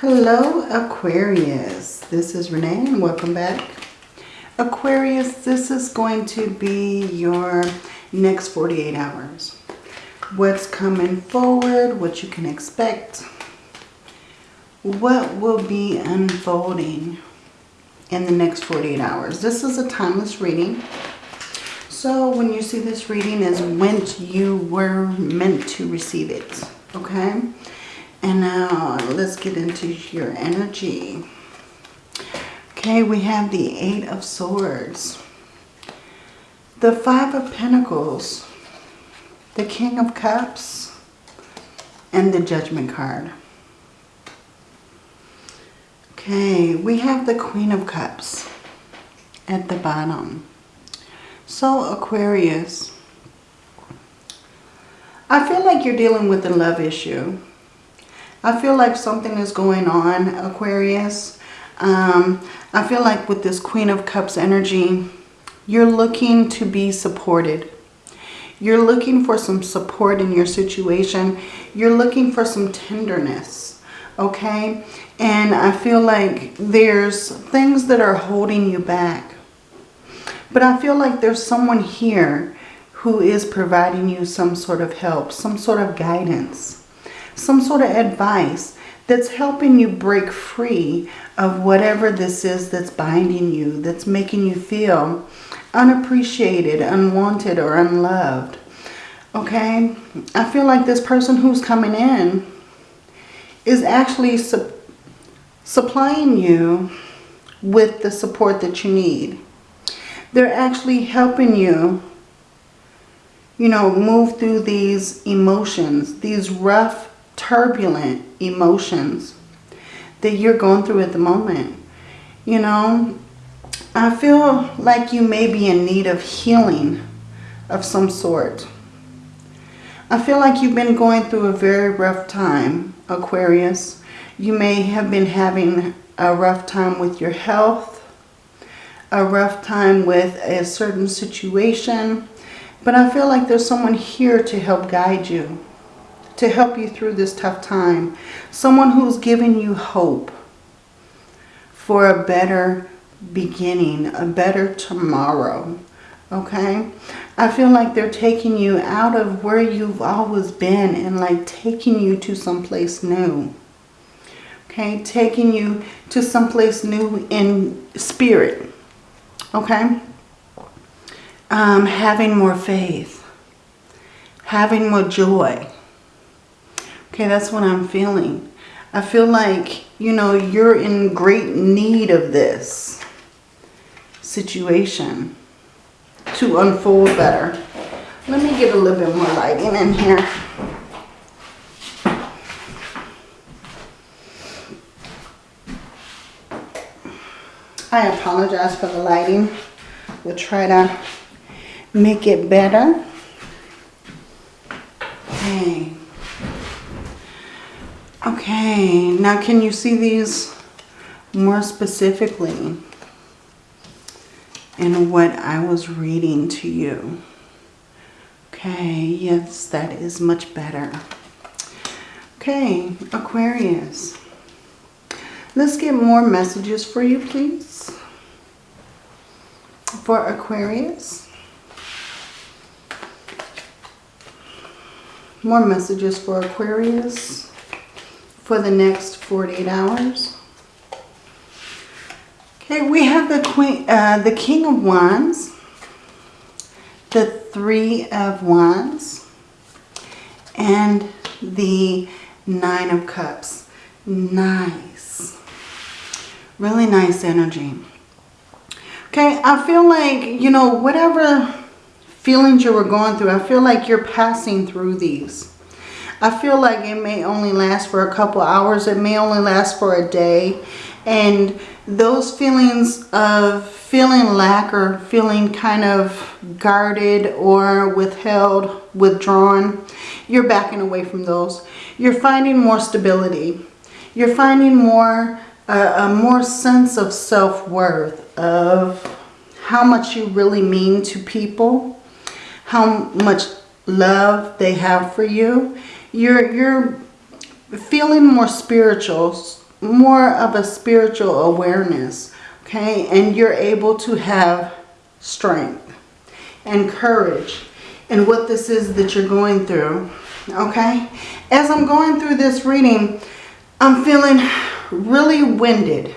Hello Aquarius, this is Renee and welcome back. Aquarius, this is going to be your next 48 hours. What's coming forward, what you can expect, what will be unfolding in the next 48 hours. This is a timeless reading. So when you see this reading is when you were meant to receive it, okay? And now let's get into your energy. Okay, we have the Eight of Swords. The Five of Pentacles. The King of Cups. And the Judgment card. Okay, we have the Queen of Cups at the bottom. So Aquarius, I feel like you're dealing with a love issue. I feel like something is going on, Aquarius. Um, I feel like with this Queen of Cups energy, you're looking to be supported. You're looking for some support in your situation. You're looking for some tenderness, okay? And I feel like there's things that are holding you back. But I feel like there's someone here who is providing you some sort of help, some sort of guidance some sort of advice that's helping you break free of whatever this is that's binding you, that's making you feel unappreciated, unwanted, or unloved. Okay? I feel like this person who's coming in is actually su supplying you with the support that you need. They're actually helping you, you know, move through these emotions, these rough turbulent emotions that you're going through at the moment. You know, I feel like you may be in need of healing of some sort. I feel like you've been going through a very rough time, Aquarius. You may have been having a rough time with your health, a rough time with a certain situation, but I feel like there's someone here to help guide you to help you through this tough time. Someone who's giving you hope for a better beginning, a better tomorrow. Okay? I feel like they're taking you out of where you've always been and like taking you to someplace new. Okay? Taking you to someplace new in spirit. Okay? Um, having more faith. Having more joy Okay, that's what I'm feeling. I feel like, you know, you're in great need of this situation to unfold better. Let me get a little bit more lighting in here. I apologize for the lighting. We'll try to make it better. Okay. Okay, now can you see these more specifically in what I was reading to you? Okay, yes, that is much better. Okay, Aquarius. Let's get more messages for you, please. For Aquarius. More messages for Aquarius for the next 48 hours. Okay, we have the Queen, uh, the King of Wands, the Three of Wands, and the Nine of Cups. Nice. Really nice energy. Okay, I feel like, you know, whatever feelings you were going through, I feel like you're passing through these. I feel like it may only last for a couple hours. It may only last for a day. And those feelings of feeling lack or feeling kind of guarded or withheld, withdrawn, you're backing away from those. You're finding more stability. You're finding more, uh, a more sense of self-worth, of how much you really mean to people, how much love they have for you you're, you're feeling more spiritual, more of a spiritual awareness, okay? And you're able to have strength and courage and what this is that you're going through, okay? As I'm going through this reading, I'm feeling really winded.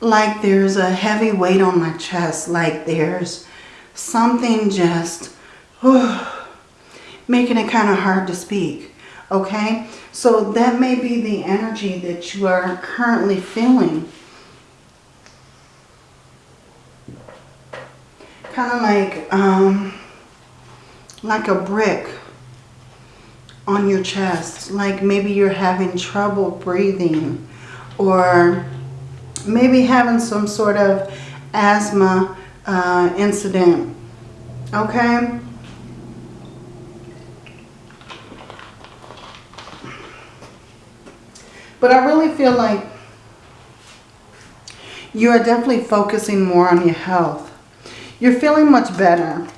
Like there's a heavy weight on my chest. Like there's something just oh, making it kind of hard to speak. Okay? So that may be the energy that you are currently feeling. Kind of like, um, like a brick on your chest. Like maybe you're having trouble breathing or maybe having some sort of asthma uh, incident. Okay? But I really feel like you are definitely focusing more on your health. You're feeling much better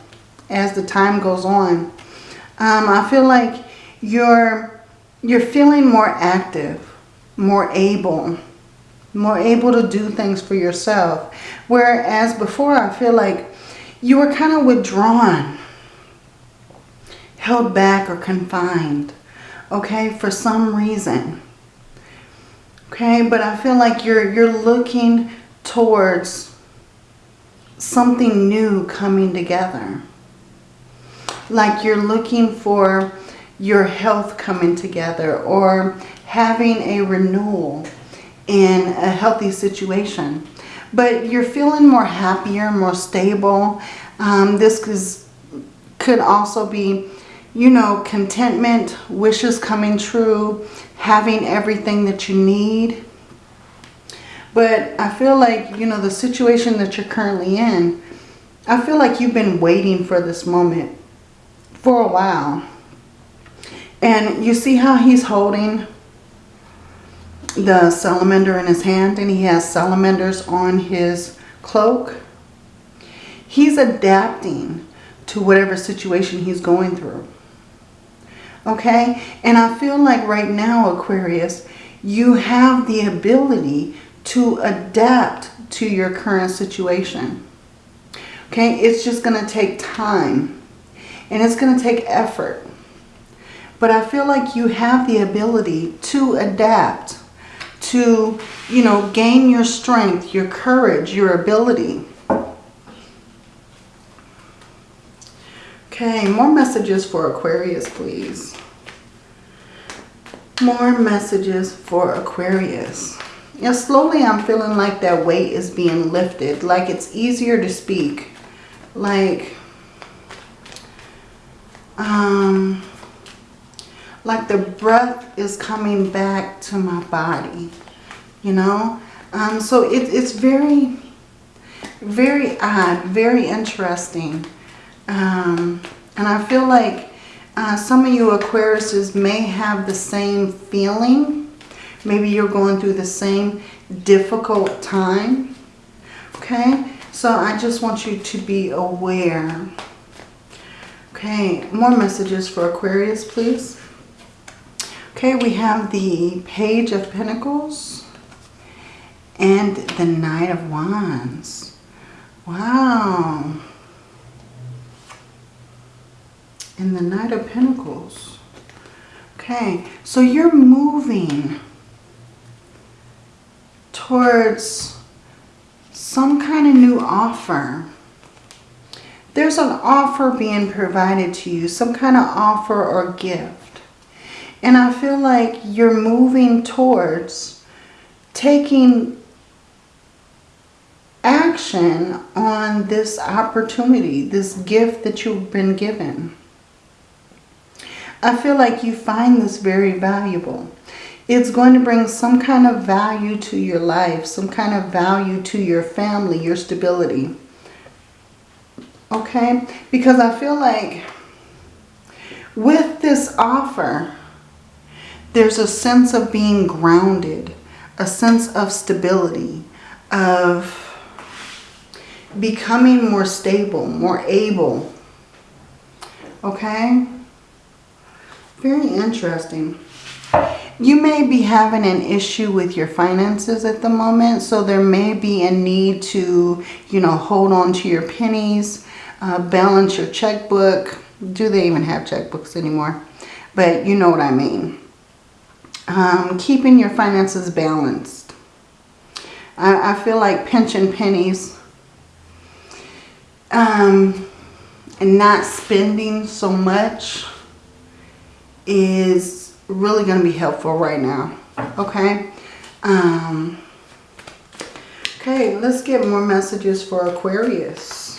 as the time goes on. Um, I feel like you're, you're feeling more active, more able, more able to do things for yourself. Whereas before, I feel like you were kind of withdrawn, held back or confined, okay, for some reason. Okay, but I feel like you're, you're looking towards something new coming together. Like you're looking for your health coming together or having a renewal in a healthy situation. But you're feeling more happier, more stable. Um, this is, could also be, you know, contentment, wishes coming true, having everything that you need. But I feel like, you know, the situation that you're currently in, I feel like you've been waiting for this moment for a while. And you see how he's holding the salamander in his hand and he has salamanders on his cloak. He's adapting to whatever situation he's going through. Okay? And I feel like right now, Aquarius, you have the ability to adapt to your current situation. Okay? It's just going to take time. And it's going to take effort. But I feel like you have the ability to adapt to, you know, gain your strength, your courage, your ability. Okay, more messages for Aquarius, please. More messages for Aquarius. Yeah, slowly I'm feeling like that weight is being lifted. Like it's easier to speak. Like, um, like the breath is coming back to my body, you know. Um, so it, it's very, very odd, very interesting. Um, and I feel like uh, some of you Aquariuses may have the same feeling. Maybe you're going through the same difficult time. Okay, so I just want you to be aware. Okay, more messages for Aquarius, please. Okay, we have the Page of Pentacles and the Knight of Wands. Wow. And the Knight of Pentacles. Okay, so you're moving towards some kind of new offer. There's an offer being provided to you, some kind of offer or gift. And I feel like you're moving towards taking action on this opportunity, this gift that you've been given. I feel like you find this very valuable. It's going to bring some kind of value to your life, some kind of value to your family, your stability. Okay? Because I feel like with this offer, there's a sense of being grounded, a sense of stability, of becoming more stable, more able. Okay? Very interesting. you may be having an issue with your finances at the moment. So there may be a need to, you know, hold on to your pennies, uh, balance your checkbook. Do they even have checkbooks anymore? But you know what I mean. Um, keeping your finances balanced. I, I feel like pinching pennies. Um, and not spending so much is really going to be helpful right now. Okay. Um, okay, let's get more messages for Aquarius.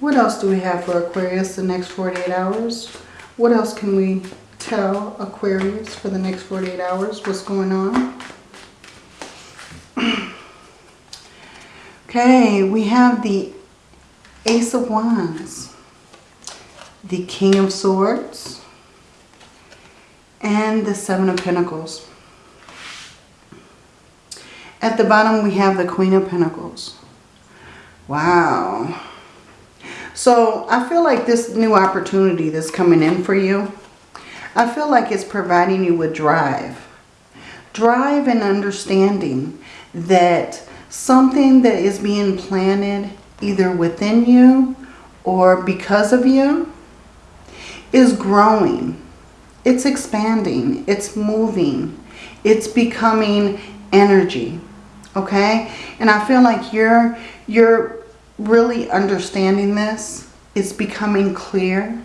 What else do we have for Aquarius the next 48 hours? What else can we tell Aquarius for the next 48 hours? What's going on? okay, we have the Ace of Wands, the King of Swords, and the Seven of Pentacles. At the bottom, we have the Queen of Pentacles. Wow. So I feel like this new opportunity that's coming in for you, I feel like it's providing you with drive. Drive and understanding that something that is being planted either within you or because of you is growing. It's expanding. It's moving. It's becoming energy. Okay? And I feel like you're you're really understanding this. It's becoming clear.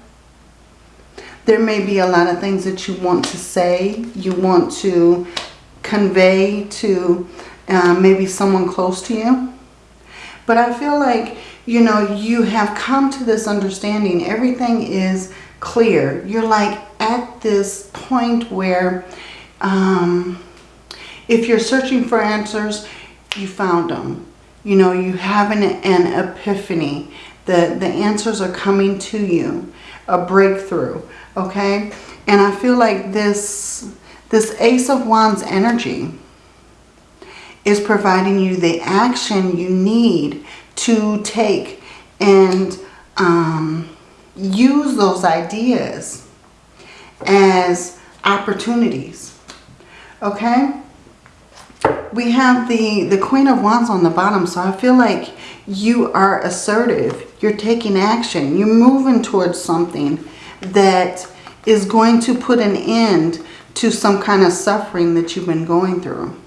There may be a lot of things that you want to say. You want to convey to uh, maybe someone close to you. But I feel like, you know, you have come to this understanding. Everything is clear. You're like at this point where um, if you're searching for answers, you found them. You know, you have an, an epiphany. The, the answers are coming to you. A breakthrough. Okay? And I feel like this, this Ace of Wands energy is providing you the action you need to take and um, use those ideas as opportunities. Okay? We have the, the Queen of Wands on the bottom, so I feel like you are assertive. You're taking action. You're moving towards something that is going to put an end to some kind of suffering that you've been going through.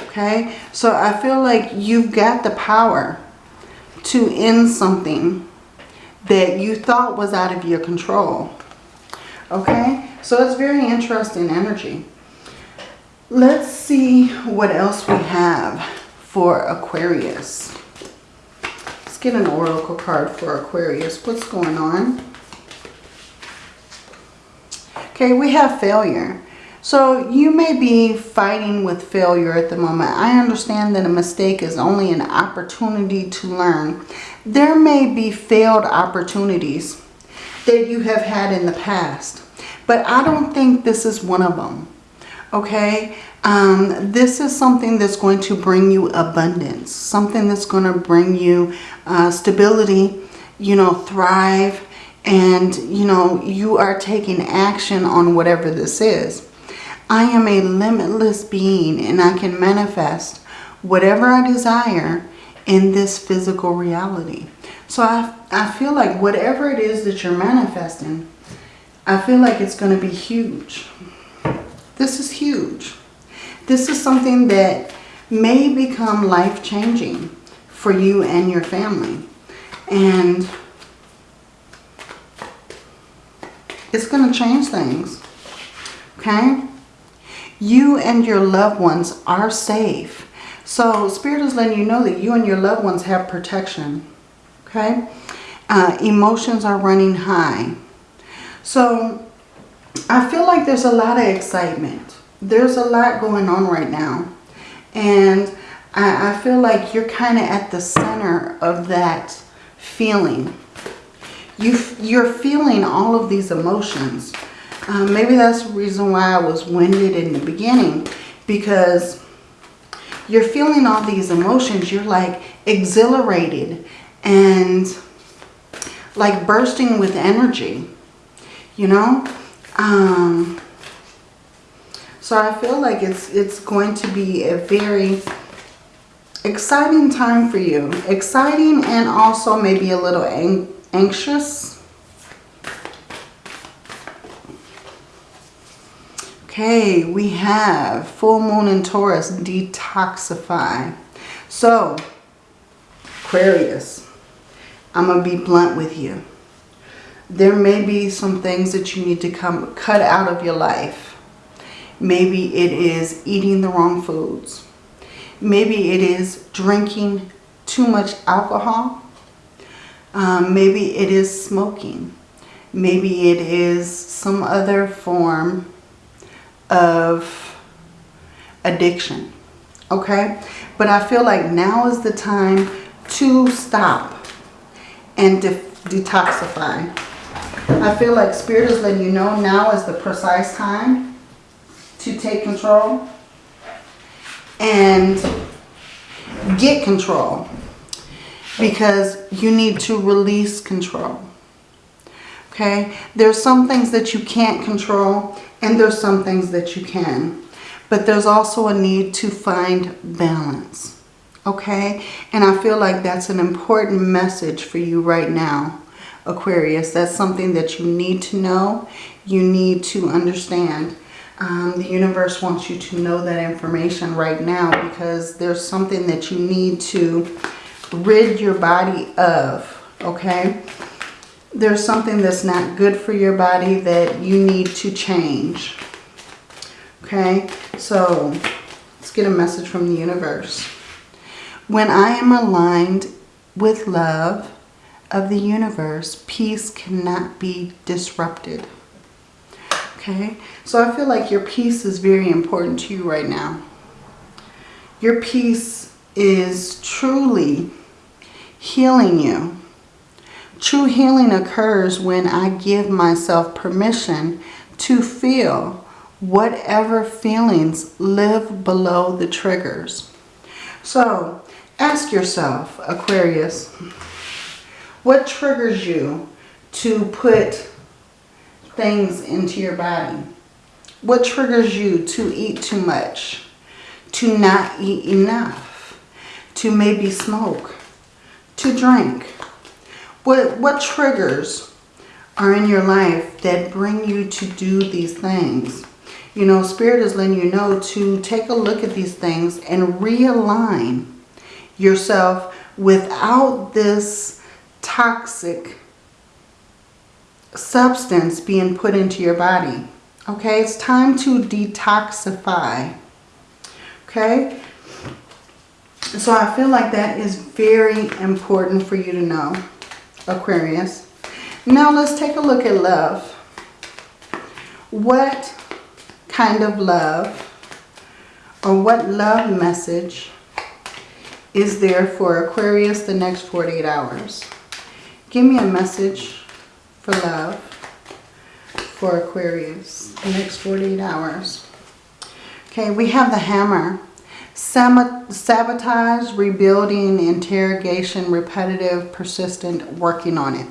Okay? So I feel like you've got the power to end something that you thought was out of your control. Okay? So it's very interesting energy. Let's see what else we have for Aquarius. Let's get an oracle card for Aquarius. What's going on? Okay, we have failure. So you may be fighting with failure at the moment. I understand that a mistake is only an opportunity to learn. There may be failed opportunities that you have had in the past. But I don't think this is one of them. Okay? Um, this is something that's going to bring you abundance. Something that's going to bring you uh, stability, you know, thrive. And, you know, you are taking action on whatever this is. I am a limitless being and I can manifest whatever I desire in this physical reality. So I, I feel like whatever it is that you're manifesting, I feel like it's going to be huge. This is huge. This is something that may become life-changing for you and your family. And it's going to change things. Okay? you and your loved ones are safe. So Spirit is letting you know that you and your loved ones have protection. Okay? Uh, emotions are running high. So I feel like there's a lot of excitement. There's a lot going on right now. And I, I feel like you're kind of at the center of that feeling. You, you're feeling all of these emotions. Um, maybe that's the reason why I was winded in the beginning. Because you're feeling all these emotions. You're like exhilarated and like bursting with energy. You know? Um, So I feel like it's, it's going to be a very exciting time for you. Exciting and also maybe a little ang anxious. Okay, we have full moon in Taurus, detoxify. So, Aquarius, I'm going to be blunt with you. There may be some things that you need to come cut out of your life. Maybe it is eating the wrong foods. Maybe it is drinking too much alcohol. Um, maybe it is smoking. Maybe it is some other form of addiction. Okay? But I feel like now is the time to stop and de detoxify. I feel like Spirit is letting you know now is the precise time to take control and get control because you need to release control. Okay? There's some things that you can't control and there's some things that you can. But there's also a need to find balance. Okay? And I feel like that's an important message for you right now, Aquarius. That's something that you need to know. You need to understand. Um, the universe wants you to know that information right now because there's something that you need to rid your body of. Okay? There's something that's not good for your body that you need to change. Okay? So, let's get a message from the universe. When I am aligned with love of the universe, peace cannot be disrupted. Okay, so I feel like your peace is very important to you right now. Your peace is truly healing you. True healing occurs when I give myself permission to feel whatever feelings live below the triggers. So Ask yourself, Aquarius, what triggers you to put things into your body? What triggers you to eat too much? To not eat enough? To maybe smoke? To drink? What, what triggers are in your life that bring you to do these things? You know, Spirit is letting you know to take a look at these things and realign yourself without this toxic substance being put into your body. Okay, it's time to detoxify. Okay, so I feel like that is very important for you to know, Aquarius. Now let's take a look at love. What kind of love or what love message is there for Aquarius the next 48 hours? Give me a message for love for Aquarius the next 48 hours. Okay, we have the hammer. Sabotage, rebuilding, interrogation, repetitive, persistent, working on it.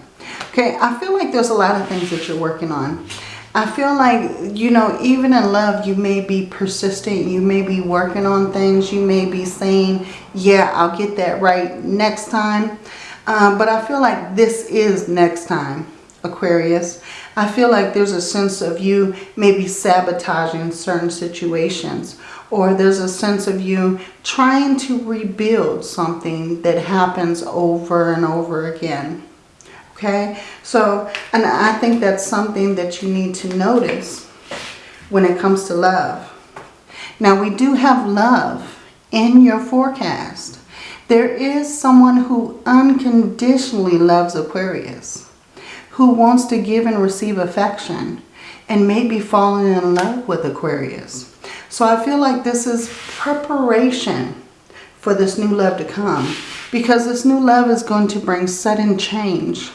Okay, I feel like there's a lot of things that you're working on. I feel like, you know, even in love, you may be persistent. You may be working on things. You may be saying, yeah, I'll get that right next time. Um, but I feel like this is next time, Aquarius. I feel like there's a sense of you maybe sabotaging certain situations. Or there's a sense of you trying to rebuild something that happens over and over again. Okay, so, and I think that's something that you need to notice when it comes to love. Now, we do have love in your forecast. There is someone who unconditionally loves Aquarius, who wants to give and receive affection, and maybe falling in love with Aquarius. So I feel like this is preparation for this new love to come because this new love is going to bring sudden change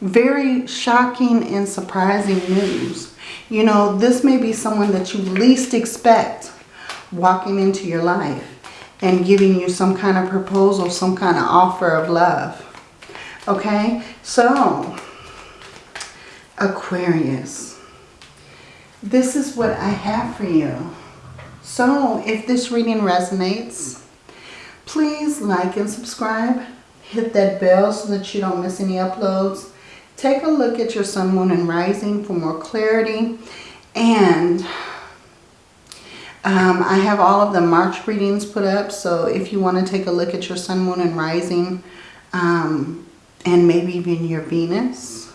very shocking and surprising news. You know, this may be someone that you least expect walking into your life and giving you some kind of proposal, some kind of offer of love. Okay, so Aquarius, this is what I have for you. So if this reading resonates, please like and subscribe. Hit that bell so that you don't miss any uploads. Take a look at your sun, moon, and rising for more clarity. And um, I have all of the March readings put up. So if you want to take a look at your sun, moon, and rising, um, and maybe even your Venus,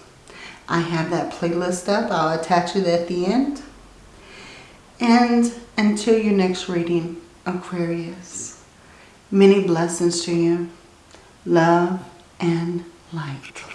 I have that playlist up. I'll attach it at the end. And until your next reading, Aquarius, many blessings to you. Love and light.